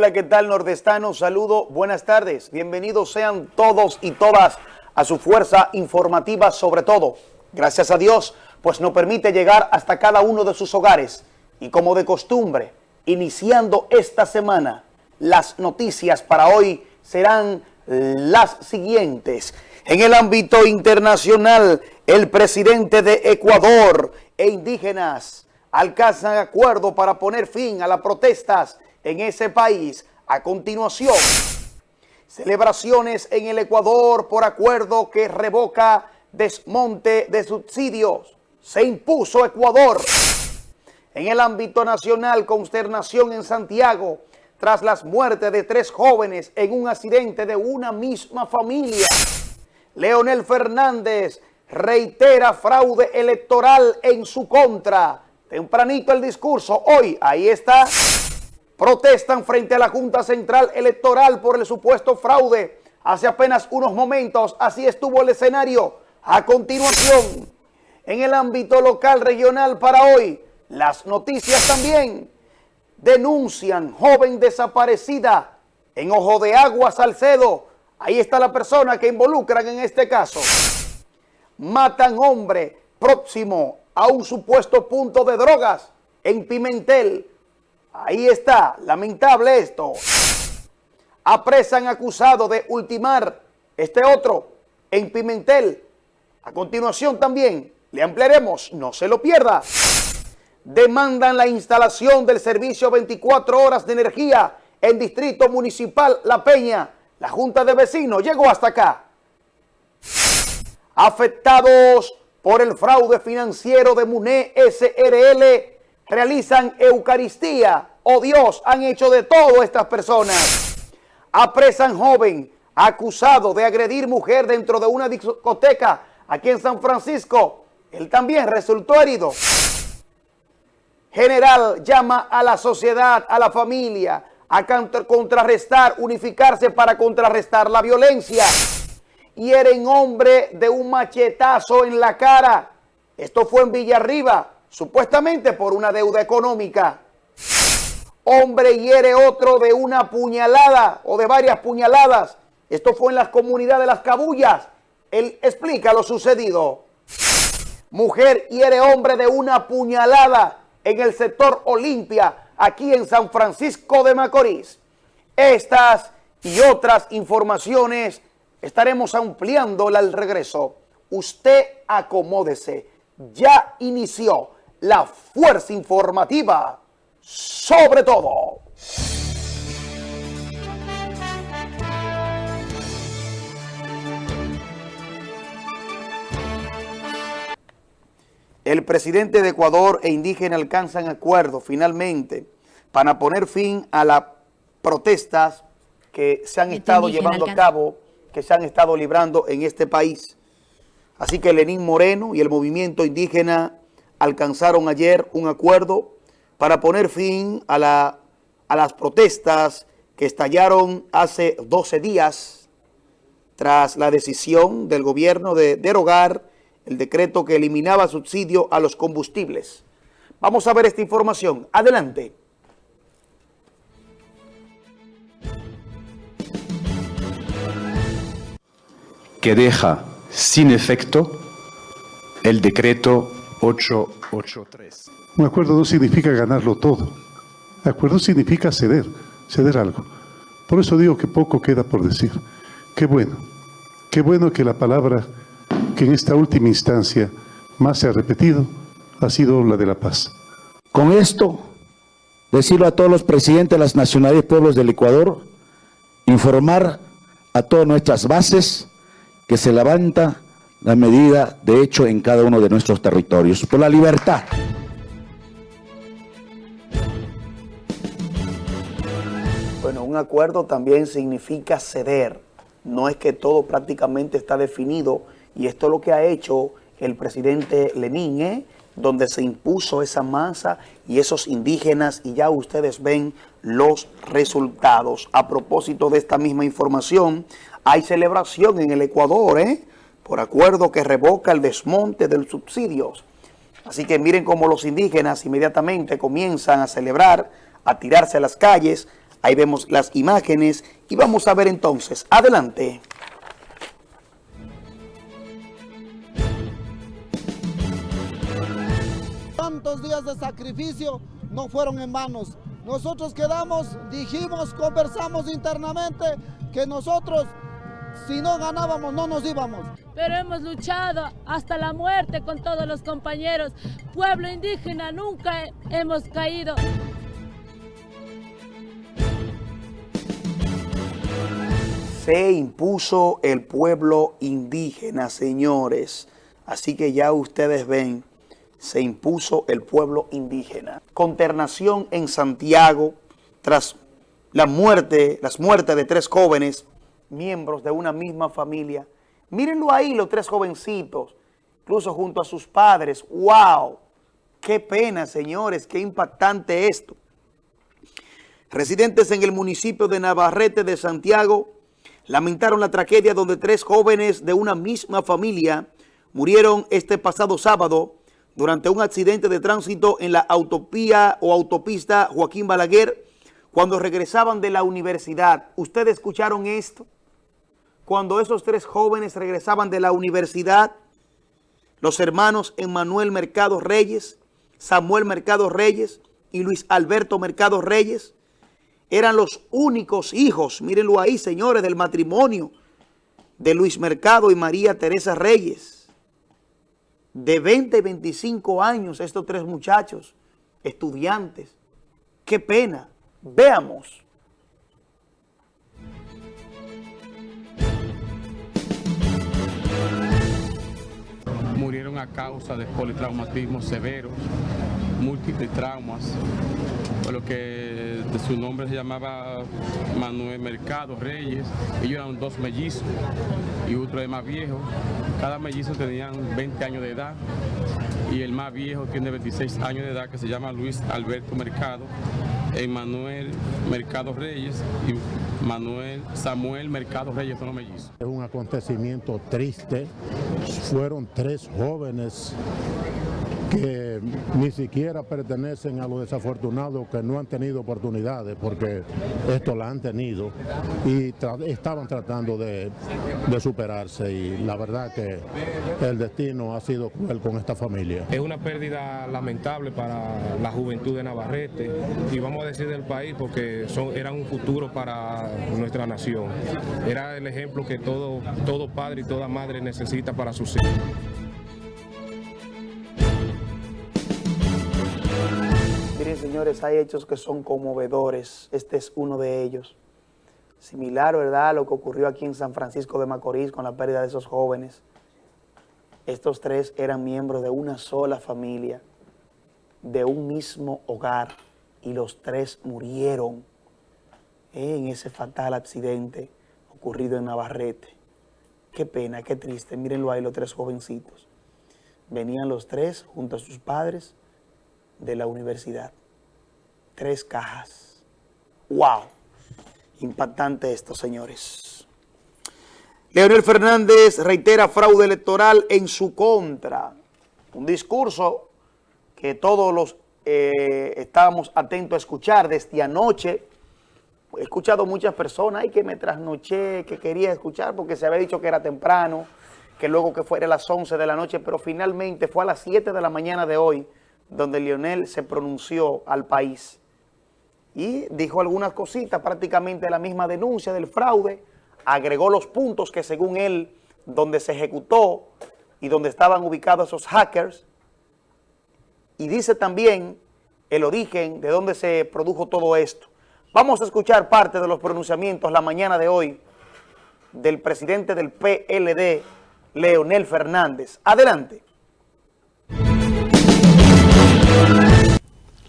Hola, ¿qué tal nordestano? Saludo, buenas tardes. Bienvenidos sean todos y todas a su fuerza informativa sobre todo. Gracias a Dios, pues nos permite llegar hasta cada uno de sus hogares. Y como de costumbre, iniciando esta semana, las noticias para hoy serán las siguientes. En el ámbito internacional, el presidente de Ecuador e indígenas alcanzan acuerdo para poner fin a las protestas en ese país. A continuación, celebraciones en el Ecuador por acuerdo que revoca desmonte de subsidios. Se impuso Ecuador. En el ámbito nacional, consternación en Santiago tras las muertes de tres jóvenes en un accidente de una misma familia. Leonel Fernández reitera fraude electoral en su contra. Tempranito el discurso, hoy, ahí está, protestan frente a la Junta Central Electoral por el supuesto fraude. Hace apenas unos momentos, así estuvo el escenario. A continuación, en el ámbito local regional para hoy, las noticias también denuncian joven desaparecida en Ojo de Agua, Salcedo. Ahí está la persona que involucran en este caso. Matan hombre próximo a un supuesto punto de drogas en Pimentel. Ahí está, lamentable esto. Apresan acusado de ultimar este otro en Pimentel. A continuación también le ampliaremos, no se lo pierda. Demandan la instalación del servicio 24 horas de energía en Distrito Municipal La Peña. La Junta de Vecinos llegó hasta acá. Afectados por el fraude financiero de MUNE SRL realizan Eucaristía. Oh Dios, han hecho de todo estas personas. Apresan joven acusado de agredir mujer dentro de una discoteca aquí en San Francisco. Él también resultó herido. General llama a la sociedad, a la familia, a contrarrestar, unificarse para contrarrestar la violencia hieren hombre de un machetazo en la cara. Esto fue en Villarriba, supuestamente por una deuda económica. Hombre hiere otro de una puñalada o de varias puñaladas. Esto fue en las comunidades de Las Cabullas. Él explica lo sucedido. Mujer hiere hombre de una puñalada en el sector Olimpia, aquí en San Francisco de Macorís. Estas y otras informaciones Estaremos ampliando al regreso. Usted acomódese. Ya inició la fuerza informativa sobre todo. El presidente de Ecuador e indígena alcanzan acuerdo finalmente para poner fin a las protestas que se han estado llevando a cabo que se han estado librando en este país. Así que Lenín Moreno y el movimiento indígena alcanzaron ayer un acuerdo para poner fin a, la, a las protestas que estallaron hace 12 días tras la decisión del gobierno de derogar el decreto que eliminaba subsidio a los combustibles. Vamos a ver esta información. Adelante. que deja sin efecto el decreto 883. Un acuerdo no significa ganarlo todo. Acuerdo significa ceder, ceder algo. Por eso digo que poco queda por decir. Qué bueno, qué bueno que la palabra que en esta última instancia más se ha repetido ha sido la de la paz. Con esto, decirlo a todos los presidentes de las nacionalidades y pueblos del Ecuador, informar a todas nuestras bases que se levanta la medida de hecho en cada uno de nuestros territorios, por la libertad. Bueno, un acuerdo también significa ceder, no es que todo prácticamente está definido y esto es lo que ha hecho el presidente Lenín, ¿eh? donde se impuso esa masa y esos indígenas y ya ustedes ven los resultados. A propósito de esta misma información, hay celebración en el Ecuador, ¿eh? Por acuerdo que revoca el desmonte de los subsidios. Así que miren cómo los indígenas inmediatamente comienzan a celebrar, a tirarse a las calles, Ahí vemos las imágenes y vamos a ver entonces. Adelante. Tantos días de sacrificio no fueron en manos. Nosotros quedamos, dijimos, conversamos internamente que nosotros si no ganábamos no nos íbamos. Pero hemos luchado hasta la muerte con todos los compañeros. Pueblo indígena nunca hemos caído. Se impuso el pueblo indígena, señores. Así que ya ustedes ven, se impuso el pueblo indígena. Conternación en Santiago tras la muerte, las muertes de tres jóvenes miembros de una misma familia. Mírenlo ahí, los tres jovencitos, incluso junto a sus padres. ¡Wow! ¡Qué pena, señores! ¡Qué impactante esto! Residentes en el municipio de Navarrete de Santiago lamentaron la tragedia donde tres jóvenes de una misma familia murieron este pasado sábado durante un accidente de tránsito en la autopía o autopista Joaquín Balaguer cuando regresaban de la universidad. ¿Ustedes escucharon esto? Cuando esos tres jóvenes regresaban de la universidad, los hermanos Emmanuel Mercado Reyes, Samuel Mercado Reyes y Luis Alberto Mercado Reyes, eran los únicos hijos, mírenlo ahí señores, del matrimonio de Luis Mercado y María Teresa Reyes. De 20 y 25 años estos tres muchachos, estudiantes. Qué pena. Veamos. Murieron a causa de politraumatismo severo, múltiples traumas, por lo que de su nombre se llamaba Manuel Mercado Reyes, ellos eran dos mellizos y otro de más viejo, cada mellizo tenían 20 años de edad y el más viejo tiene 26 años de edad que se llama Luis Alberto Mercado, Emanuel Mercado Reyes y Manuel Samuel Mercado Reyes son los mellizos. Es un acontecimiento triste, fueron tres jóvenes que ni siquiera pertenecen a los desafortunados que no han tenido oportunidades porque esto la han tenido y estaban tratando de, de, superarse y la verdad que el destino ha sido cruel con esta familia. Es una pérdida lamentable para la juventud de Navarrete y vamos a decir del país porque son, eran un futuro para nuestra nación. Era el ejemplo que todo, todo padre y toda madre necesita para sus hijos. Señores, hay hechos que son conmovedores. Este es uno de ellos. Similar, ¿verdad?, a lo que ocurrió aquí en San Francisco de Macorís con la pérdida de esos jóvenes. Estos tres eran miembros de una sola familia, de un mismo hogar, y los tres murieron en ese fatal accidente ocurrido en Navarrete. Qué pena, qué triste. Mírenlo ahí, los tres jovencitos. Venían los tres junto a sus padres de la universidad. Tres cajas. ¡Wow! Impactante esto, señores. Leonel Fernández reitera fraude electoral en su contra. Un discurso que todos los eh, estábamos atentos a escuchar desde anoche. He escuchado muchas personas y que me trasnoché, que quería escuchar porque se había dicho que era temprano, que luego que fuera a las 11 de la noche, pero finalmente fue a las 7 de la mañana de hoy donde Lionel se pronunció al país y dijo algunas cositas, prácticamente la misma denuncia del fraude, agregó los puntos que según él, donde se ejecutó y donde estaban ubicados esos hackers, y dice también el origen de dónde se produjo todo esto. Vamos a escuchar parte de los pronunciamientos la mañana de hoy del presidente del PLD, Leonel Fernández. Adelante.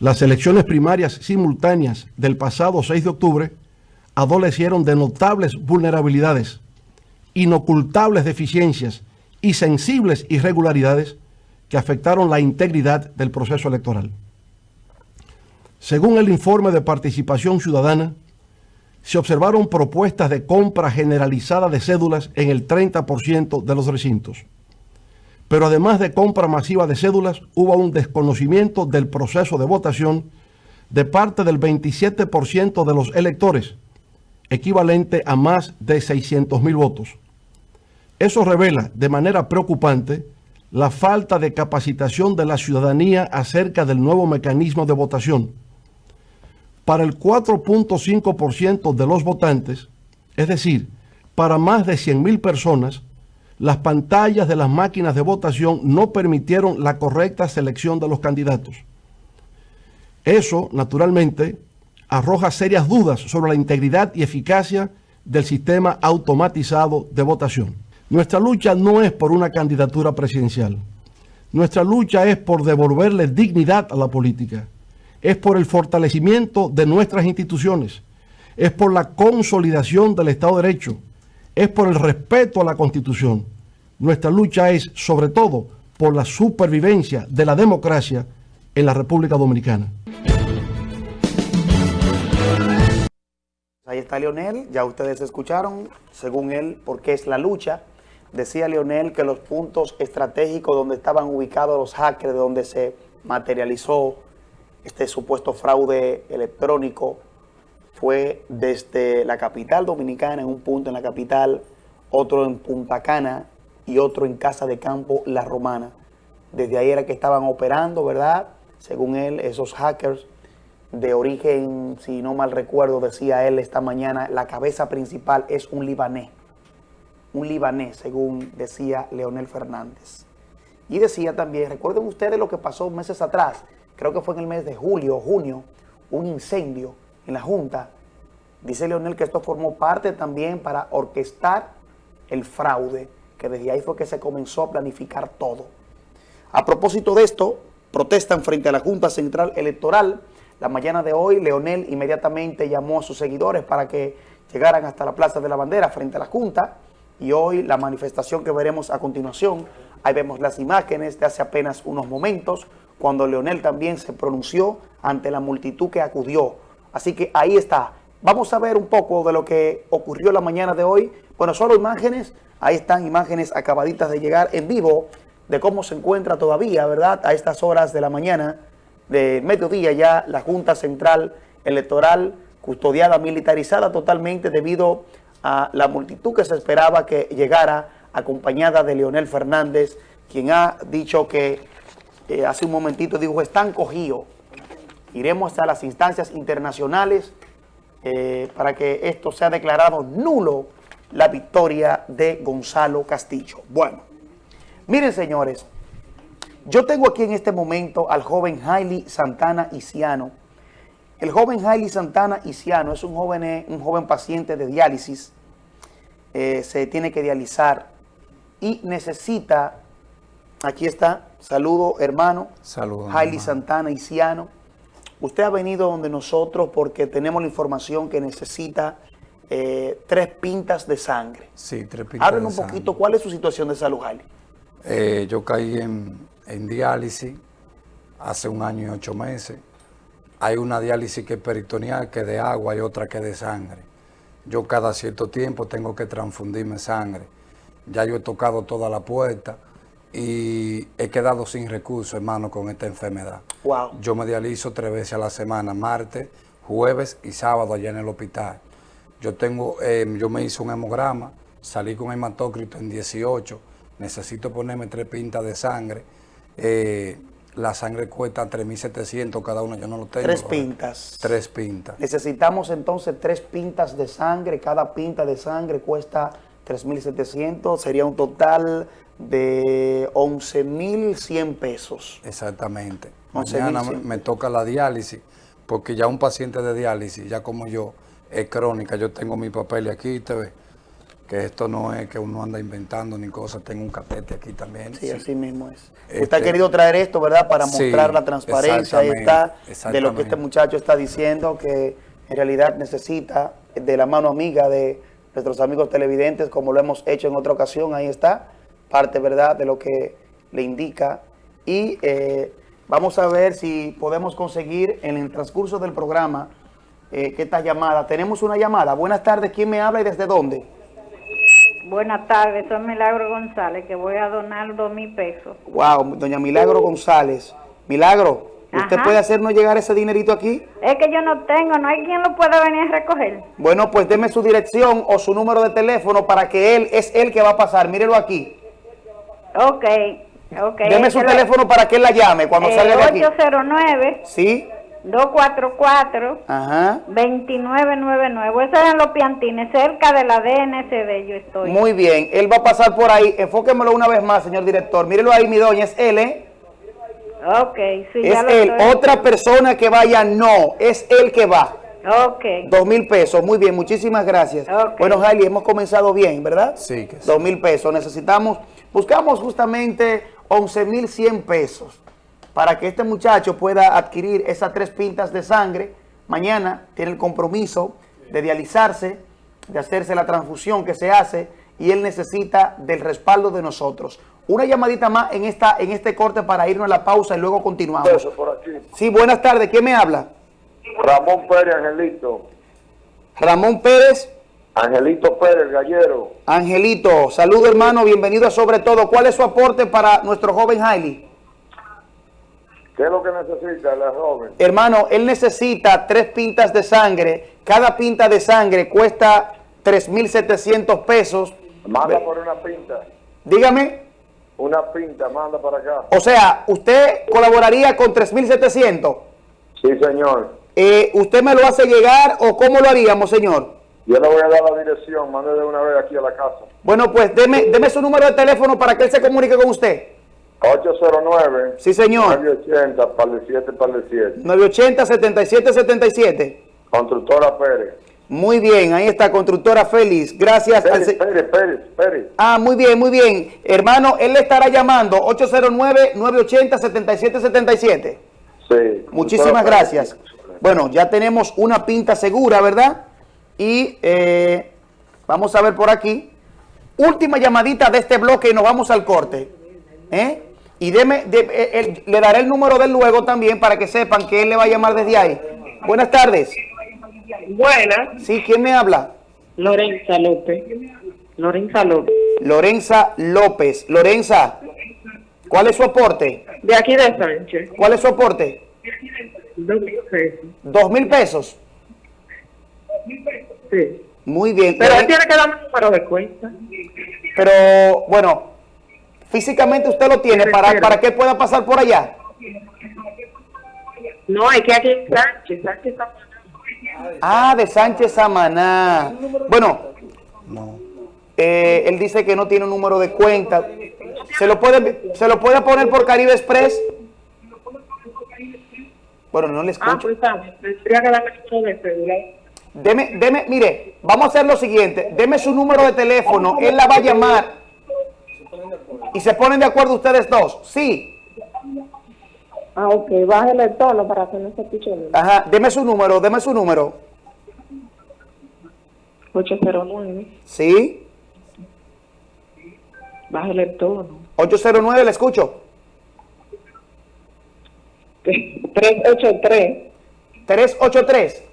Las elecciones primarias simultáneas del pasado 6 de octubre adolecieron de notables vulnerabilidades, inocultables deficiencias y sensibles irregularidades que afectaron la integridad del proceso electoral. Según el informe de participación ciudadana, se observaron propuestas de compra generalizada de cédulas en el 30% de los recintos pero además de compra masiva de cédulas, hubo un desconocimiento del proceso de votación de parte del 27% de los electores, equivalente a más de 600 mil votos. Eso revela de manera preocupante la falta de capacitación de la ciudadanía acerca del nuevo mecanismo de votación. Para el 4.5% de los votantes, es decir, para más de 100.000 personas, las pantallas de las máquinas de votación no permitieron la correcta selección de los candidatos. Eso, naturalmente, arroja serias dudas sobre la integridad y eficacia del sistema automatizado de votación. Nuestra lucha no es por una candidatura presidencial. Nuestra lucha es por devolverle dignidad a la política. Es por el fortalecimiento de nuestras instituciones. Es por la consolidación del Estado de Derecho. Es por el respeto a la Constitución. Nuestra lucha es, sobre todo, por la supervivencia de la democracia en la República Dominicana. Ahí está Leonel, ya ustedes escucharon, según él, por qué es la lucha. Decía Leonel que los puntos estratégicos donde estaban ubicados los hackers, de donde se materializó este supuesto fraude electrónico, fue desde la capital dominicana, en un punto en la capital, otro en Punta Cana y otro en Casa de Campo La Romana. Desde ahí era que estaban operando, ¿verdad? Según él, esos hackers de origen, si no mal recuerdo, decía él esta mañana, la cabeza principal es un libanés un libanés, según decía Leonel Fernández. Y decía también, recuerden ustedes lo que pasó meses atrás, creo que fue en el mes de julio o junio, un incendio en la Junta. Dice Leonel que esto formó parte también para orquestar el fraude, que desde ahí fue que se comenzó a planificar todo. A propósito de esto, protestan frente a la Junta Central Electoral. La mañana de hoy, Leonel inmediatamente llamó a sus seguidores para que llegaran hasta la Plaza de la Bandera frente a la Junta y hoy la manifestación que veremos a continuación, ahí vemos las imágenes de hace apenas unos momentos, cuando Leonel también se pronunció ante la multitud que acudió. Así que ahí está. Vamos a ver un poco de lo que ocurrió la mañana de hoy. Bueno, solo imágenes, ahí están imágenes acabaditas de llegar en vivo de cómo se encuentra todavía, ¿verdad? A estas horas de la mañana, de mediodía ya, la Junta Central Electoral custodiada, militarizada totalmente debido a la multitud que se esperaba que llegara acompañada de Leonel Fernández, quien ha dicho que eh, hace un momentito dijo, están cogidos. Iremos hasta las instancias internacionales eh, para que esto sea declarado nulo la victoria de Gonzalo Castillo. Bueno, miren señores, yo tengo aquí en este momento al joven Hailey Santana Isiano, el joven Hailey Santana Isiano es un joven, eh, un joven paciente de diálisis, eh, se tiene que dializar y necesita, aquí está, saludo hermano, saludo Hailey Santana Isiano. Usted ha venido donde nosotros porque tenemos la información que necesita eh, tres pintas de sangre. Sí, tres pintas Hablen un poquito, ¿cuál es su situación de salud, Hailey? yo caí en, en diálisis hace un año y ocho meses hay una diálisis que es peritoneal, que es de agua, y otra que es de sangre. Yo cada cierto tiempo tengo que transfundirme sangre. Ya yo he tocado toda la puerta y he quedado sin recursos, hermano, con esta enfermedad. Wow. Yo me dializo tres veces a la semana, martes, jueves y sábado allá en el hospital. Yo tengo, eh, yo me hice un hemograma, salí con hematócrito en 18, necesito ponerme tres pintas de sangre. Eh, la sangre cuesta 3.700 cada uno, yo no lo tengo. Tres pintas. Tres pintas. Necesitamos entonces tres pintas de sangre, cada pinta de sangre cuesta 3.700, sería un total de 11.100 pesos. Exactamente. Mañana me toca la diálisis, porque ya un paciente de diálisis, ya como yo, es crónica, yo tengo mi papel aquí, te ves que esto no es que uno anda inventando ni cosas, tengo un catete aquí también. Sí, así mismo es. Usted ha este, querido traer esto, ¿verdad? Para mostrar la transparencia ahí está, de lo que este muchacho está diciendo, que en realidad necesita de la mano amiga de nuestros amigos televidentes, como lo hemos hecho en otra ocasión, ahí está, parte, ¿verdad?, de lo que le indica. Y eh, vamos a ver si podemos conseguir en el transcurso del programa eh, que esta llamada, tenemos una llamada. Buenas tardes, ¿quién me habla y desde dónde? Buenas tardes, soy Milagro González, que voy a donar dos mil pesos. Wow, doña Milagro González. Milagro, ¿Usted Ajá. puede hacernos llegar ese dinerito aquí? Es que yo no tengo, no hay quien lo pueda venir a recoger. Bueno, pues deme su dirección o su número de teléfono para que él, es él que va a pasar. Mírelo aquí. Ok, ok. Deme su teléfono para que él la llame cuando eh, salga de aquí. 809 Sí, 244 ajá. 2999. Eso es en los piantines, cerca de la DNCD yo estoy. Muy bien, él va a pasar por ahí. Enfóquemelo una vez más, señor director. Mírelo ahí, mi doña, es él, ¿eh? Ok, sí, Es ya lo él. estoy- Otra persona que vaya, no. Es él que va. Ok. Dos mil pesos. Muy bien, muchísimas gracias. Bueno, Jaili, hemos comenzado bien, ¿verdad? Sí, que sí. Dos mil pesos. Necesitamos, buscamos justamente 11 mil 100 pesos para que este muchacho pueda adquirir esas tres pintas de sangre. Mañana tiene el compromiso de dializarse, de hacerse la transfusión que se hace y él necesita del respaldo de nosotros. Una llamadita más en, esta, en este corte para irnos a la pausa y luego continuamos. por aquí. Sí, buenas tardes. ¿Quién me habla? Ramón Pérez, Angelito. Ramón Pérez. Angelito Pérez, Gallero. Angelito, saludo hermano, bienvenido a Sobre Todo. ¿Cuál es su aporte para nuestro joven Hailey? ¿Qué es lo que necesita la joven? Hermano, él necesita tres pintas de sangre. Cada pinta de sangre cuesta 3.700 pesos. Manda por una pinta. Dígame, Una pinta, manda para acá. o sea, ¿usted colaboraría con 3.700? Sí, señor. Eh, ¿Usted me lo hace llegar o cómo lo haríamos, señor? Yo le voy a dar la dirección, mande de una vez aquí a la casa. Bueno, pues deme, deme su número de teléfono para que él se comunique con usted. 809. Sí, señor. 980, par de 7, par de 7. 980-7777. Constructora Pérez. Muy bien, ahí está, constructora Félix. Gracias. al Pérez, se- Pérez, Pérez, Pérez. Ah, muy bien, muy bien. Hermano, él le estará llamando 809-980-7777. Sí. Muchísimas gracias. Bueno, ya tenemos una pinta segura, ¿verdad? Y eh, vamos a ver por aquí. Última llamadita de este bloque y nos vamos al corte. ¿Eh? Y deme, de- eh, le daré el número de él luego también para que sepan que él le va a llamar desde ahí. Buenas tardes. Buenas. Sí, ¿quién me habla? Lorenza López. Lorenza López. Lorenza López. Lorenza, ¿cuál es su aporte? De aquí de Sánchez. ¿Cuál es su aporte? Dos mil pesos. ¿Dos mil pesos? Sí. Muy bien. Pero él tiene que darme un número de cuenta. Pero, bueno, físicamente usted lo tiene para, para que pueda pasar por allá. No, es que aquí en Sánchez. Sánchez está Ah, de Sánchez Samaná. Bueno, eh, él dice que no tiene un número de cuenta. ¿Se lo puede, se lo puede poner por Caribe Express? Bueno, no le Ah, escucho. pues está. bien. Tendría que darme el número de celular. Deme, deme, mire, vamos a hacer lo siguiente. Deme su número de teléfono. Él la va a llamar. Y se ponen de acuerdo ustedes dos. Sí. Ah, ok. Bájale el tono para que no se escuche bien. Ajá. Deme su número, deme su número. 809. Sí. Bájale el tono. 809, le escucho. 383. 383.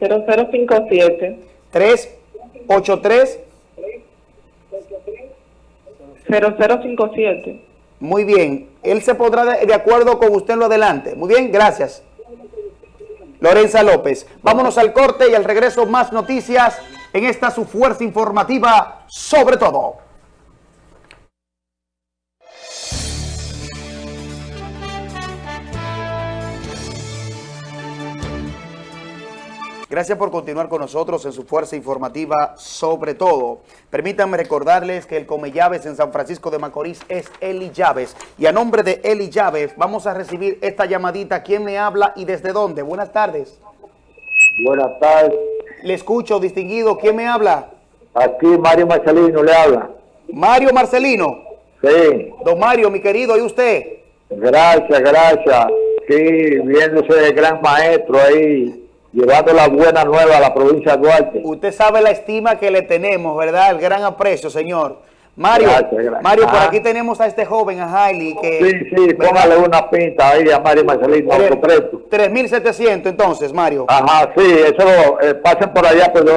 0057. 383. 0057. Muy bien. Él se pondrá de, de acuerdo con usted en lo adelante. Muy bien, gracias. Lorenza López. Vámonos al corte y al regreso más noticias en esta su fuerza informativa sobre todo. Gracias por continuar con nosotros en su fuerza informativa sobre todo. Permítanme recordarles que el Come Llaves en San Francisco de Macorís es Eli Llaves. Y a nombre de Eli Llaves vamos a recibir esta llamadita. ¿Quién me habla y desde dónde? Buenas tardes. Buenas tardes. Le escucho, distinguido. ¿Quién me habla? Aquí Mario Marcelino le habla. Mario Marcelino. Sí. Don Mario, mi querido, ¿y usted? Gracias, gracias. Sí, viéndose el gran maestro ahí, llevando la buena nueva a la provincia de Duarte. Usted sabe la estima que le tenemos, ¿verdad? El gran aprecio, señor. Mario, Gracias, gracias. Mario, por Ajá. aquí tenemos a este joven, a Hailey, que... Sí, sí, póngale una pinta ahí a Mario Marcelino, Tres- autopresto. 3.700 entonces, Mario. Ajá, sí, eso, eh, pasen por allá, por, eh,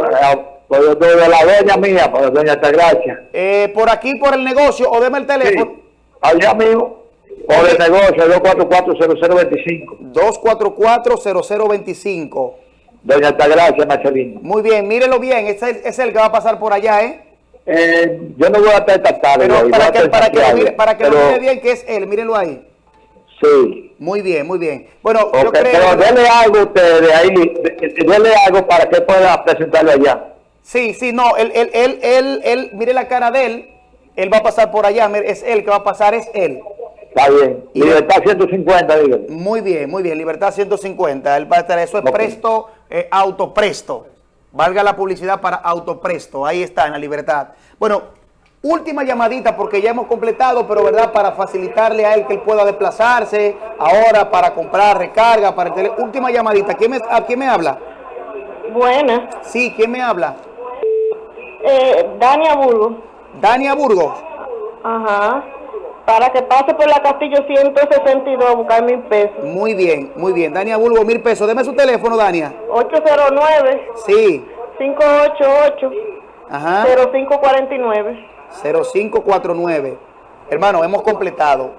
por donde la doña mía, por doña Altagracia. Eh, por aquí, por el negocio, o deme el teléfono. Allá mismo. O de negocio, 244-0025. 244-0025. Doña Altagracia, Marcelino. Muy bien, mírelo bien, es el, es el que va a pasar por allá, ¿eh? Eh, yo no voy a estar esta tarde. Pero para que, para que, lo mire, para que lo mire bien que es él, mírenlo ahí. Sí. Muy bien, muy bien. Bueno, yo Ok, creo... pero algo a ustedes ahí, denle algo para que pueda presentarlo allá. Sí, sí, no, él, él, él, él, él, mire la cara de él, él va a pasar por allá, es él que va a pasar, es él. Está bien. Libertad 150, dígale. Muy bien, muy bien, Libertad 150, él va a estar, eso es presto, eh, autopresto, valga la publicidad para autopresto, ahí está en la Libertad. Bueno, última llamadita porque ya hemos completado, pero verdad, para facilitarle a él que él pueda desplazarse, ahora para comprar recarga, para el tele- última llamadita, ¿Quién me, ¿a quién me habla? Buenas. Sí, ¿quién me habla? Eh, Dania Burgos. Dania Burgos. Ajá. Para que pase por la Castillo 162 a buscar mil pesos. Muy bien, muy bien. Dania Bulbo, mil pesos. Deme su teléfono, Dania. 809 Sí. 588 Ajá. 0549. 0549. Hermano, hemos completado.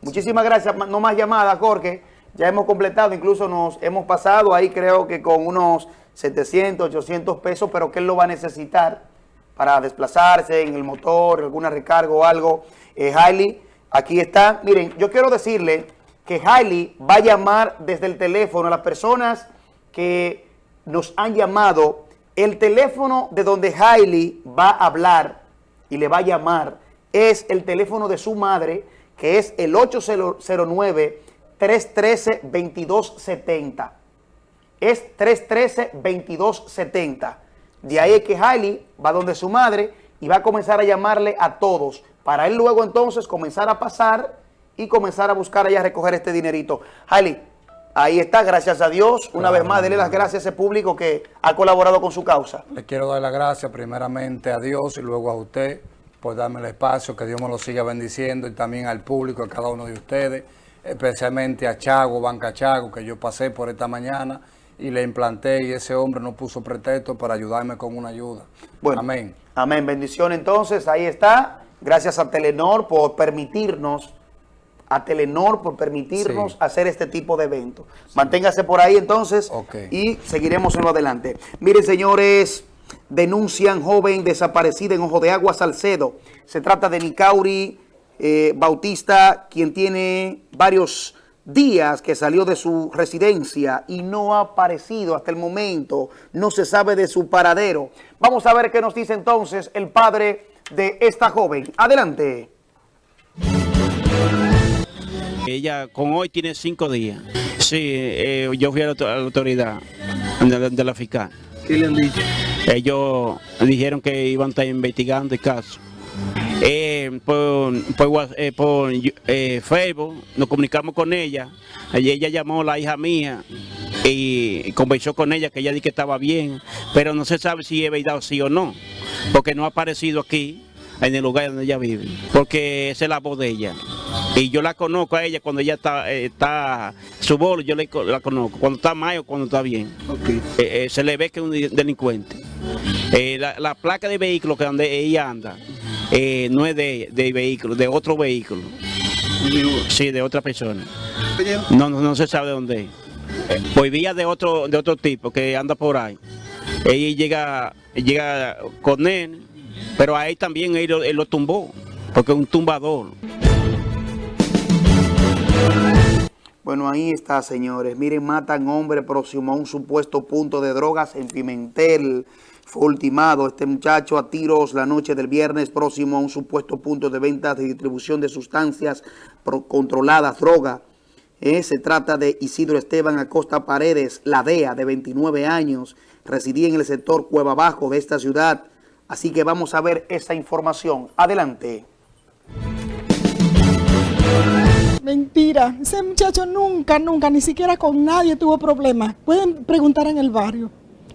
Muchísimas gracias. No más llamadas, Jorge. Ya hemos completado. Incluso nos hemos pasado ahí, creo que con unos 700, 800 pesos, pero que él lo va a necesitar para desplazarse en el motor, alguna recarga o algo. Eh, Hailey, aquí está. Miren, yo quiero decirle que Hailey va a llamar desde el teléfono a las personas que nos han llamado. El teléfono de donde Hailey va a hablar y le va a llamar es el teléfono de su madre, que es el 809-313-2270. Es 313-2270. De ahí es que Hailey va donde su madre y va a comenzar a llamarle a todos, para él luego entonces comenzar a pasar y comenzar a buscar allá a recoger este dinerito. Hailey, ahí está, gracias a Dios. Una vez más, dele las gracias a ese público que ha colaborado con su causa. Le quiero dar las gracias primeramente a Dios y luego a usted por darme el espacio, que Dios me lo siga bendiciendo y también al público, a cada uno de ustedes, especialmente a Chago, Banca Chago, que yo pasé por esta mañana y le implanté y ese hombre no puso pretexto para ayudarme con una ayuda. Bueno, Amén. Amén. Bendición entonces, ahí está. Gracias a Telenor por permitirnos, a Telenor por permitirnos Sí. hacer este tipo de eventos. Manténgase por ahí entonces y seguiremos en lo adelante. Miren, señores, denuncian joven desaparecida en Ojo de Agua, Salcedo. Se trata de Nicauri eh, Bautista, quien tiene varios días que salió de su residencia y no ha aparecido hasta el momento. No se sabe de su paradero. Vamos a ver qué nos dice entonces el padre de esta joven. Adelante. Ella con hoy tiene cinco días. Sí, eh, yo fui a la, auto- a la autoridad de la, de la fiscal. ¿Qué le han dicho? Ellos dijeron que iban a estar investigando el caso. Eh, por eh, por, eh, Facebook nos comunicamos con ella. Ella llamó a la hija mía y conversó con ella que ella dijo que estaba bien, pero no se sabe si es verdad o sí o no, porque no ha aparecido aquí en el lugar donde ella vive, porque esa es la voz de ella. Y yo la conozco a ella cuando ella está, eh, está su voz, yo la conozco, cuando está mal o cuando está bien. Eh, eh, se le ve que es un de- delincuente. Eh, la, la placa de vehículo que donde ella anda no es de, de vehículo, de otro vehículo. Sí, de otra persona. No, no, no se sabe de dónde es. Pues vía de otro, de otro tipo que anda por ahí. Ella llega, llega con él, pero ahí también él, lo- tumbó, porque es un tumbador. Bueno, ahí está, señores. Miren, matan hombre próximo a un supuesto punto de drogas en Pimentel. Fue ultimado este muchacho a tiros la noche del viernes próximo a un supuesto punto de venta de distribución de sustancias controladas, droga. Eh, se trata de Isidro Esteban Acosta Paredes, la DEA, de 29 años. Residía en el sector Cueva Bajo de esta ciudad. Así que vamos a ver esa información. Adelante. Mentira, ese muchacho nunca, nunca, ni siquiera con nadie tuvo problemas. Pueden preguntar en el barrio,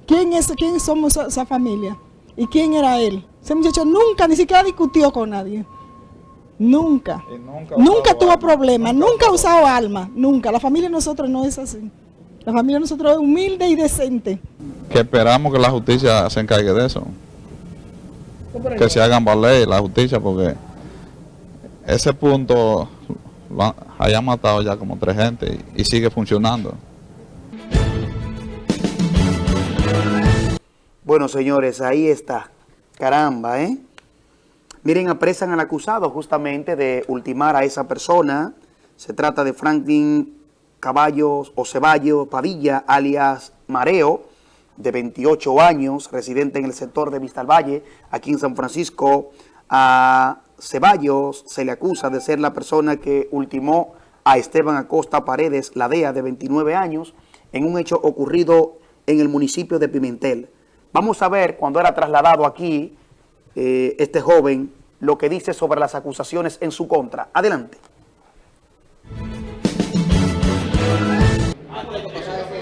¿quién es, quién somos esa, esa familia? ¿Y quién era él? Ese muchacho nunca, ni siquiera discutió con nadie. Nunca. Nunca, tuvo problemas, nunca ha usado armas, nunca. La familia de nosotros no es así. La familia de nosotros es humilde y decente. que esperamos que la justicia se encargue de eso. Que se hagan valer la justicia porque ese punto lo hayan matado ya como tres gente y, y sigue funcionando. Bueno, señores, ahí está. Caramba, ¿eh? Miren, apresan al acusado justamente de ultimar a esa persona. Se trata de Franklin Caballos o Ceballos Padilla, alias Mareo, de 28 años, residente en el sector de Vista al Valle, aquí en San Francisco. A Ceballos se le acusa de ser la persona que ultimó a Esteban Acosta Paredes Ladea, de 29 años, en un hecho ocurrido en el municipio de Pimentel. Vamos a ver, cuando era trasladado aquí, eh, este joven, lo que dice sobre las acusaciones en su contra. Adelante.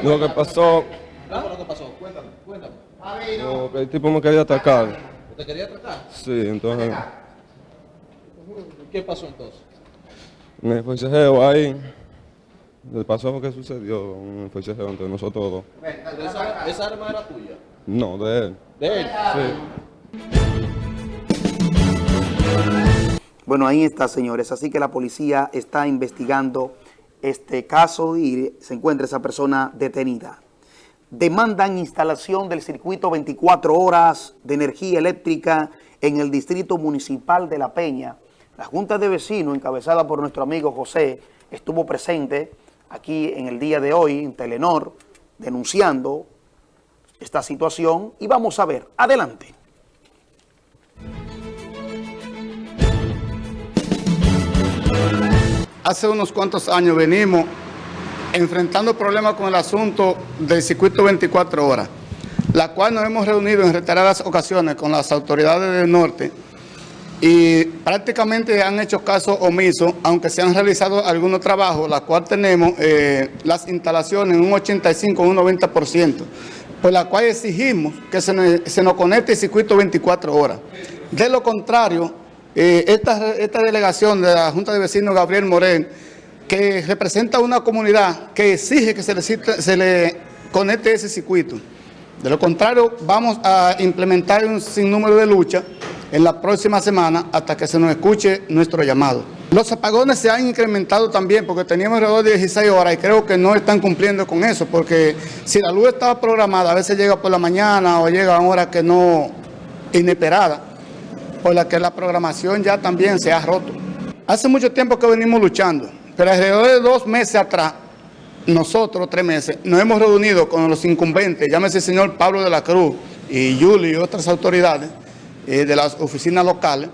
Lo que pasó, ¿Qué fue lo que pasó? Cuéntame, cuéntame. no, que el tipo me quería atacar. ¿Te quería tratar? Sí, entonces ¿Qué pasó entonces? me forcejeo ahí. Le pasó lo que sucedió, un forcejeo entre nosotros dos. ¿Esa, esa arma era tuya? No, de él. ¿De él? Sí. Bueno, ahí está, señores. Así que la policía está investigando este caso y se encuentra esa persona detenida. Demandan instalación del circuito 24 horas de energía eléctrica en el distrito municipal de La Peña. La Junta de Vecinos, encabezada por nuestro amigo José, estuvo presente aquí en el día de hoy en Telenor, denunciando esta situación y vamos a ver. Adelante. Hace unos cuantos años venimos enfrentando problemas con el asunto del circuito 24 horas, la cual nos hemos reunido en reiteradas ocasiones con las autoridades del norte y prácticamente han hecho caso omiso, aunque se han realizado algunos trabajos, la cual tenemos eh, las instalaciones en un 85 o un 90%, por la cual exigimos que se se nos conecte el circuito 24 horas. De lo contrario, eh, esta, delegación de la Junta de Vecinos Gabriel Morel, que representa una comunidad que exige que se le, conecte ese circuito. De lo contrario, vamos a implementar un sinnúmero de lucha en la próxima semana hasta que se nos escuche nuestro llamado. Los apagones se han incrementado también porque teníamos alrededor de 16 horas y creo que no están cumpliendo con eso porque si la luz estaba programada, a veces llega por la mañana o llega a horas que no, inesperada, por la que la programación ya también se ha roto. Hace mucho tiempo que venimos luchando, pero alrededor de dos meses atrás, nosotros, tres meses, nos hemos reunido con los incumbentes, llámese el señor Pablo de la Cruz y Julio y otras autoridades eh, de las oficinas locales.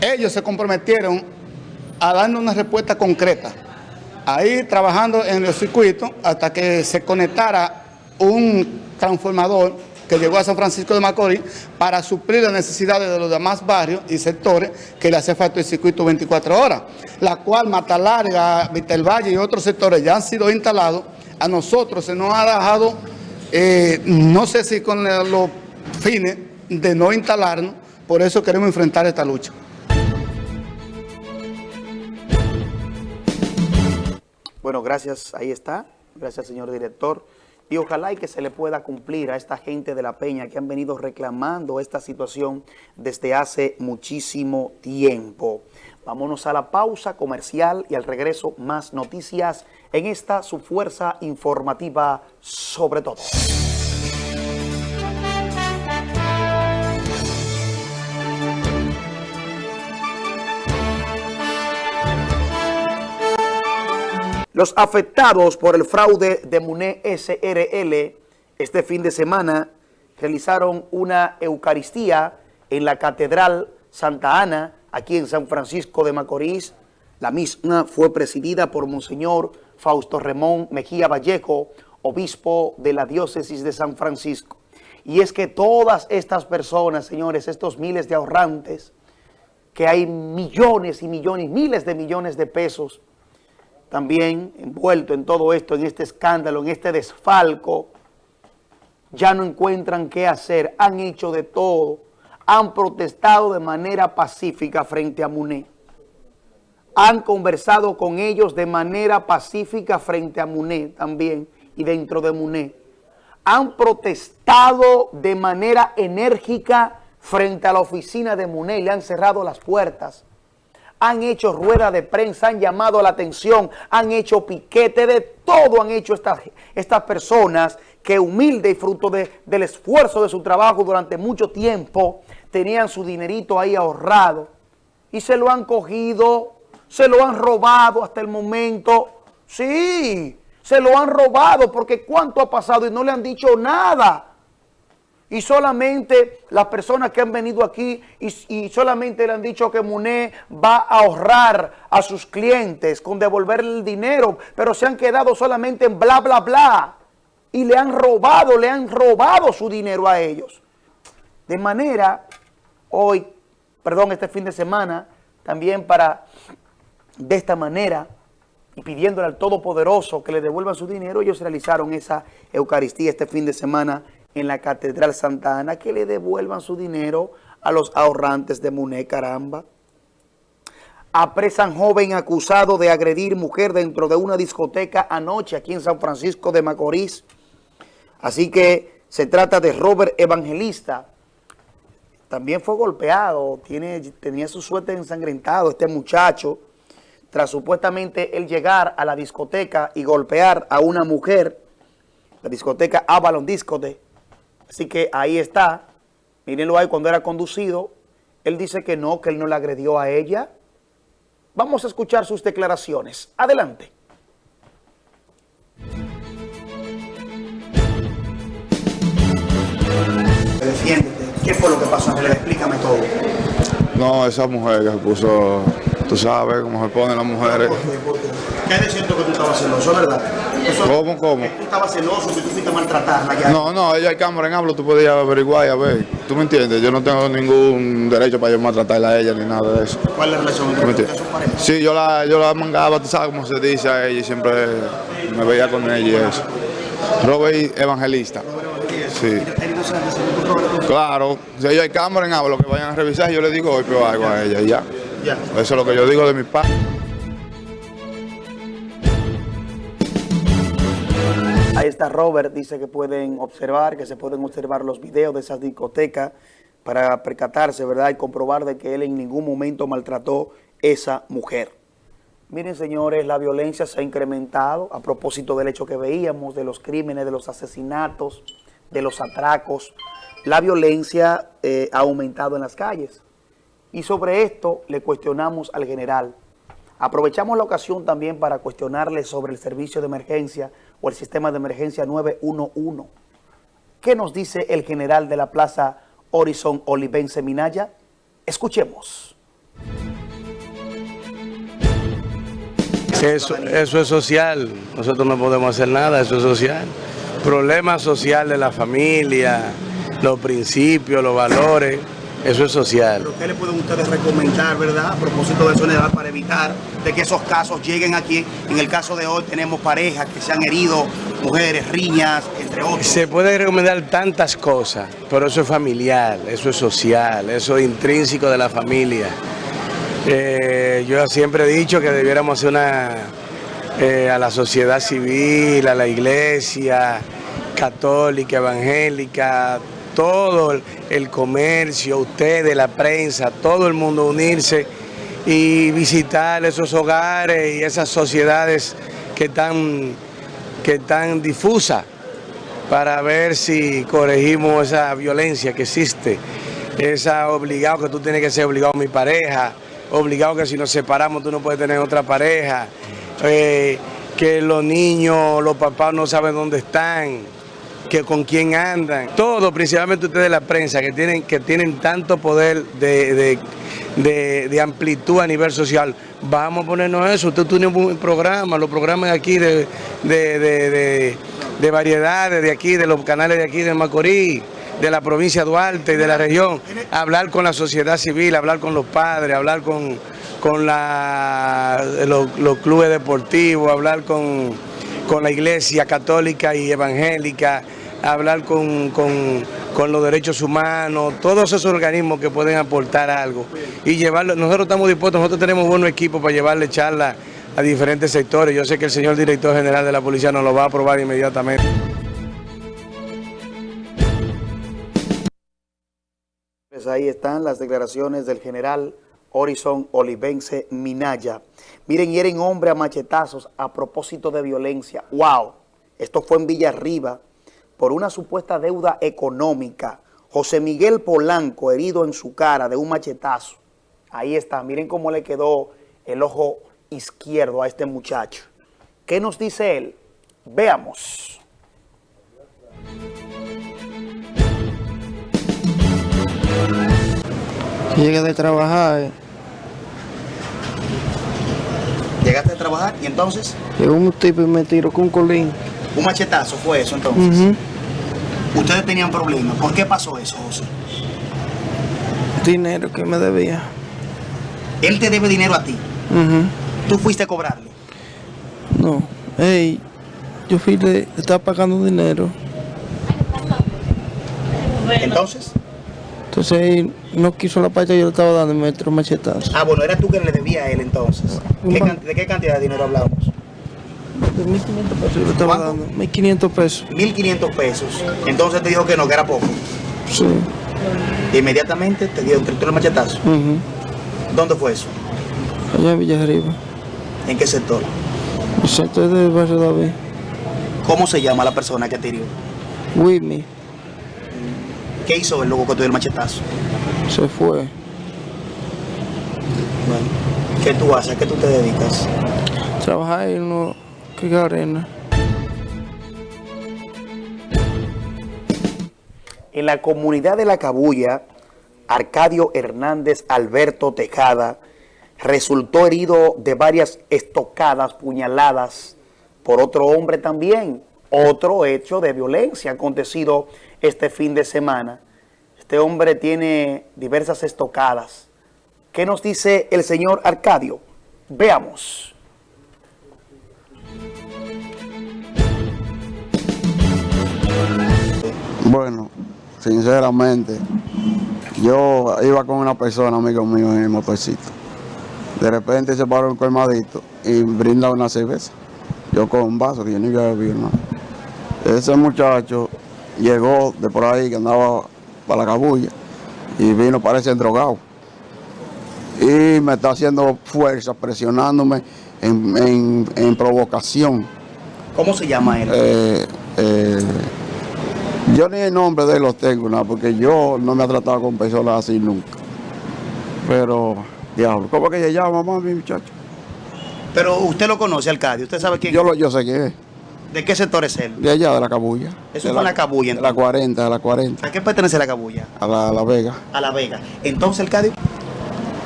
Ellos se comprometieron a darnos una respuesta concreta. Ahí trabajando en los circuitos hasta que se conectara un transformador que llegó a San Francisco de Macorís para suplir las necesidades de los demás barrios y sectores que le hace falta el circuito 24 horas, la cual Mata Larga, Vitel Valle y otros sectores ya han sido instalados. A nosotros se nos ha dejado, eh, no sé si con los fines de no instalarnos, por eso queremos enfrentar esta lucha. Bueno, gracias, ahí está. Gracias, señor director. Y ojalá y que se le pueda cumplir a esta gente de La Peña que han venido reclamando esta situación desde hace muchísimo tiempo. Vámonos a la pausa comercial y al regreso más noticias en esta su fuerza informativa sobre todo. Los afectados por el fraude de MUNE SRL este fin de semana realizaron una Eucaristía en la Catedral Santa Ana, aquí en San Francisco de Macorís. La misma fue presidida por Monseñor Fausto Ramón Mejía Vallejo, obispo de la diócesis de San Francisco. Y es que todas estas personas, señores, estos miles de ahorrantes, que hay millones y millones, miles de millones de pesos, también envuelto en todo esto, en este escándalo, en este desfalco, ya no encuentran qué hacer, han hecho de todo, han protestado de manera pacífica frente a MUNE, han conversado con ellos de manera pacífica frente a MUNE también y dentro de MUNE, han protestado de manera enérgica frente a la oficina de MUNE y le han cerrado las puertas, han hecho rueda de prensa, han llamado la atención, han hecho piquete, de todo han hecho estas, estas personas que humilde y fruto de, del esfuerzo de su trabajo durante mucho tiempo, tenían su dinerito ahí ahorrado y se lo han cogido, se lo han robado hasta el momento. Sí, se lo han robado porque cuánto ha pasado y no le han dicho nada. Y solamente las personas que han venido aquí y, y, solamente le han dicho que Muné va a ahorrar a sus clientes con devolver el dinero, pero se han quedado solamente en bla, bla, bla. Y le han robado, le han robado su dinero a ellos. De manera, hoy, perdón, este fin de semana, también para, de esta manera, y pidiéndole al Todopoderoso que le devuelvan su dinero, ellos realizaron esa Eucaristía este fin de semana en la Catedral Santa Ana, que le devuelvan su dinero a los ahorrantes de Muné, caramba. Apresan joven acusado de agredir mujer dentro de una discoteca anoche aquí en San Francisco de Macorís. Así que se trata de Robert Evangelista. También fue golpeado, tiene, tenía su suerte ensangrentado este muchacho, tras supuestamente él llegar a la discoteca y golpear a una mujer, la discoteca Avalon Discote. Así que ahí está, mírenlo ahí cuando era conducido, él dice que no, que él no le agredió a ella. Vamos a escuchar sus declaraciones. Adelante. Defiéndete. ¿Qué fue lo que pasó? Explícame todo. No, esa mujer que se puso, tú sabes cómo se ponen las mujeres. ¿Qué es cierto que tú estabas celoso, verdad? Eso, ¿Cómo, cómo? Que tú estabas celoso, que tú fuiste a maltratarla ya. No, no, ella hay cámara en hablo, tú podías averiguar y a ver. ¿Tú me entiendes? Yo no tengo ningún derecho para yo maltratarla a ella ni nada de eso. ¿Cuál es la relación ¿Tú me entre parejas? Sí, yo la, yo la mangaba, tú sabes cómo se dice a ella y siempre me veía con ella y eso. Robert Evangelista. Sí. Claro, si ellos hay cámara en hablo, que vayan a revisar, yo le digo hoy pero algo a ella y ya. Ya. Eso es lo que yo digo de mi padre. Ahí está Robert, dice que pueden observar, que se pueden observar los videos de esas discotecas para percatarse, ¿verdad? Y comprobar de que él en ningún momento maltrató esa mujer. Miren, señores, la violencia se ha incrementado a propósito del hecho que veíamos, de los crímenes, de los asesinatos, de los atracos. La violencia eh, ha aumentado en las calles. Y sobre esto le cuestionamos al general. Aprovechamos la ocasión también para cuestionarle sobre el servicio de emergencia o el sistema de emergencia 911. ¿Qué nos dice el general de la Plaza Horizon Olivense Minaya? Escuchemos. Eso, eso es social, nosotros no podemos hacer nada, eso es social. Problema social de la familia, los principios, los valores, eso es social. ¿Pero qué le pueden ustedes recomendar, verdad, a propósito de eso general, para evitar de que esos casos lleguen aquí? En el caso de hoy tenemos parejas que se han herido, mujeres, riñas, entre otros. Se puede recomendar tantas cosas, pero eso es familiar, eso es social, eso es intrínseco de la familia. Eh, yo siempre he dicho que debiéramos hacer una eh, a la sociedad civil, a la iglesia católica, evangélica, todo el, comercio, ustedes, la prensa, todo el mundo unirse y visitar esos hogares y esas sociedades que están, que difusas para ver si corregimos esa violencia que existe, esa obligado que tú tienes que ser obligado a mi pareja, obligado que si nos separamos tú no puedes tener otra pareja, eh, que los niños, los papás no saben dónde están, que con quién andan, todo, principalmente ustedes de la prensa, que tienen, que tienen tanto poder de, de, de, amplitud a nivel social. Vamos a ponernos eso, usted tiene un programa, los programas aquí de, de variedades de aquí, de los canales de aquí de Macorís, de la provincia de Duarte y de la región, hablar con la sociedad civil, hablar con los padres, hablar con, con la, los, los clubes deportivos, hablar con, con la iglesia católica y evangélica, hablar con, con, con, los derechos humanos, todos esos organismos que pueden aportar algo y llevarlo. Nosotros estamos dispuestos, nosotros tenemos buenos equipos para llevarle charlas a diferentes sectores. Yo sé que el señor director general de la policía nos lo va a aprobar inmediatamente. Pues ahí están las declaraciones del general Horizon Olivense Minaya. Miren, hieren hombre a machetazos a propósito de violencia. ¡Wow! Esto fue en Villarriba por una supuesta deuda económica. José Miguel Polanco herido en su cara de un machetazo. Ahí está, miren cómo le quedó el ojo izquierdo a este muchacho. ¿Qué nos dice él? Veamos. Llegué de trabajar, eh. Llegaste a trabajar y entonces llegó un tipo y me tiró con un colín. un machetazo fue eso entonces. Ujú. Ustedes tenían problemas. ¿Por qué pasó eso, José? Dinero que me debía. Él te debe dinero a ti. Ujú. Tú fuiste a cobrarle. No, ey, yo fui de, estaba pagando dinero. Entonces, Entonces él no quiso la que yo le estaba dando y me tiró machetazo. ah, bueno, era tú que le debía a él entonces. ¿Qué can- ¿De qué cantidad de dinero hablamos? De 1500 pesos yo le estaba dando. 1500 pesos. 1.500 pesos. Entonces te dijo que no, que era poco. Sí. Inmediatamente te dio el machetazo. Ujú. ¿Dónde fue eso? Allá en Villarriba. ¿En qué sector? El sector del barrio David. ¿Cómo se llama la persona que te hirió? Whitney ¿Qué hizo el luego que te dio el machetazo? se fue. ¿Qué tú haces? ¿A qué tú te dedicas? Trabajar en uno que arena. En la comunidad de La Cabulla, Arcadio Hernández Alberto Tejada resultó herido de varias estocadas, puñaladas por otro hombre también. Otro hecho de violencia acontecido este fin de semana. Este hombre tiene diversas estocadas. ¿Qué nos dice el señor Arcadio? Veamos. Bueno, sinceramente, yo iba con una persona, amigo mío, en el motorcito. De repente se paró un colmadito y brinda una cerveza. Yo con un vaso que yo ni había bebido nada. Ese muchacho llegó de por ahí que andaba para la cabulla y vino, parece drogado. Y me está haciendo fuerza, presionándome en, en- en provocación. ¿Cómo se llama él? Eh, eh, yo ni el nombre de él los tengo, nada, porque yo no me he tratado con personas así nunca. Pero, diablo, ¿cómo que se llama, mamá, mi muchacho? Pero usted lo conoce, Arcadio. ¿Usted sabe quién Yo, lo, yo sé quién es, ¿De qué sector es él? de allá, de la Cabulla. Eso de fue en la Cabulla, De la 40, de la 40, ¿A qué pertenece la Cabulla? a la, a la Vega. A La Vega. Entonces, Arcadio,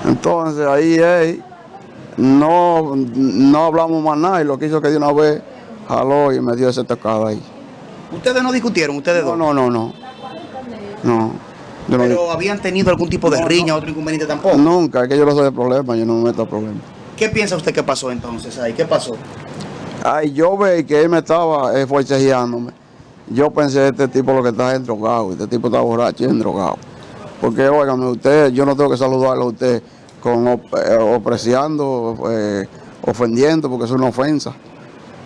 Entonces, ahí él, no, no hablamos más nada y lo que hizo que de una vez jaló y me dio ese tocado ahí. Ustedes no discutieron, ustedes dos. No, no, no. No. no Pero habían tenido algún tipo de riña, otro inconveniente tampoco. Nunca, es que yo no soy de problema, yo no me meto a problemas. ¿Qué piensa usted que pasó entonces ahí? ¿Qué pasó? Ay, yo veí que él me estaba eh, forcejeándome. Yo pensé, este tipo lo que está es drogado, este tipo está borracho y es drogado. Porque, óigame, usted, yo no tengo que saludarlo a usted con op- eh, opreciando, eh, ofendiendo, porque es una ofensa.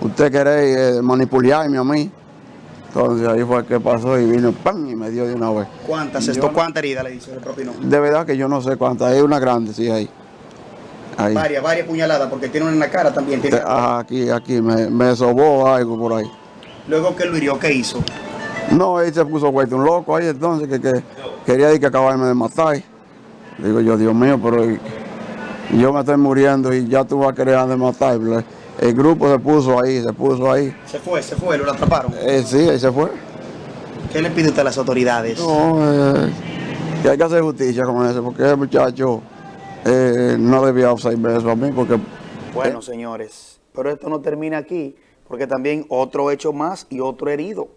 Usted quiere eh, manipularme a mí. Entonces ahí fue que pasó y vino, ¡pam! y me dio de una vez. ¿Cuántas? Esto, no- ¿Cuántas heridas le hizo el propio nombre? De verdad que yo no sé cuántas, hay una grande, sí, ahí. Ahí. Varias, varias puñaladas, porque tiene una en la cara también. tiene- Ajá, aquí, aquí, me, me sobó algo por ahí. Luego que lo hirió, ¿qué hizo? No, él se puso vuelto un loco ahí entonces, que, que quería ir que acabarme de matar. Digo yo, Dios mío, pero yo me estoy muriendo y ya tú vas a querer de matar. El grupo se puso ahí, se puso ahí. Se fue, se fue, lo atraparon. Eh, sí, ahí se fue. ¿Qué le pide usted a las autoridades? No, eh, que hay que hacer justicia con eso, porque ese muchacho eh, no debía hacerme eso a mí, porque Bueno, señores, pero esto no termina aquí, porque también otro hecho más y otro herido.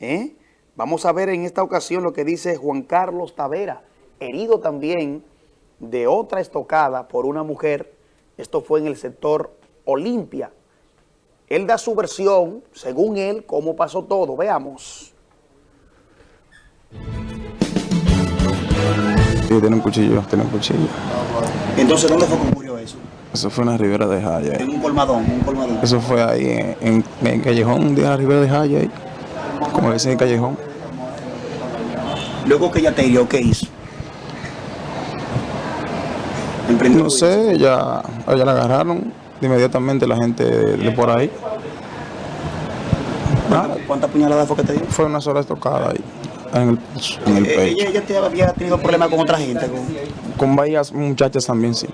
¿eh? Vamos a ver en esta ocasión lo que dice Juan Carlos Tavera, herido también de otra estocada por una mujer. Esto fue en el sector Olimpia. Él da su versión, según él, cómo pasó todo. Veamos. Sí, tiene un cuchillo, tiene un cuchillo. Entonces, ¿dónde fue que ocurrió eso? Eso fue en la Ribera de Jaya. En un colmadón, un colmadón. Eso fue ahí en, en, en Callejón, de la Ribera de Jaya, ahí. como dicen en Callejón. Luego que ella te hirió, ¿qué hizo? No sé, ella, ella la agarraron inmediatamente la gente de, por ahí. ¿Cuántas puñaladas fue que te dio? Fue una sola estocada ahí, en el, en el Eh, pecho. ella, ella había tenido problemas con otra gente. con- Con varias muchachas también, sí.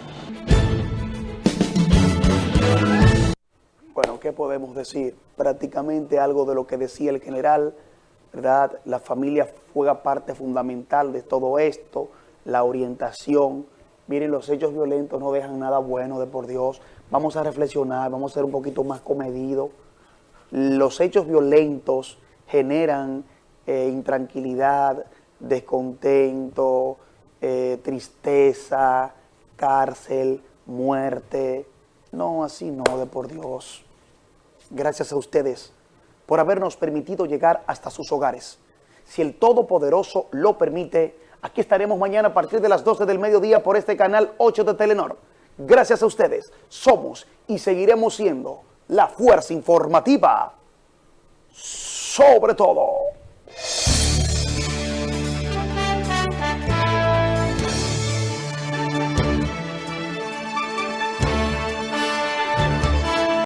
Bueno, ¿qué podemos decir? Prácticamente algo de lo que decía el general, ¿verdad? La familia juega parte fundamental de todo esto, la orientación. Miren, los hechos violentos no dejan nada bueno, de por Dios. Vamos a reflexionar, vamos a ser un poquito más comedidos. Los hechos violentos generan eh, intranquilidad, descontento, eh, tristeza, cárcel, muerte. No, así no, de por Dios. Gracias a ustedes por habernos permitido llegar hasta sus hogares. Si el Todopoderoso lo permite, aquí estaremos mañana a partir de las 12 del mediodía por este canal 8 de Telenor. Gracias a ustedes, somos y seguiremos siendo la fuerza informativa sobre todo.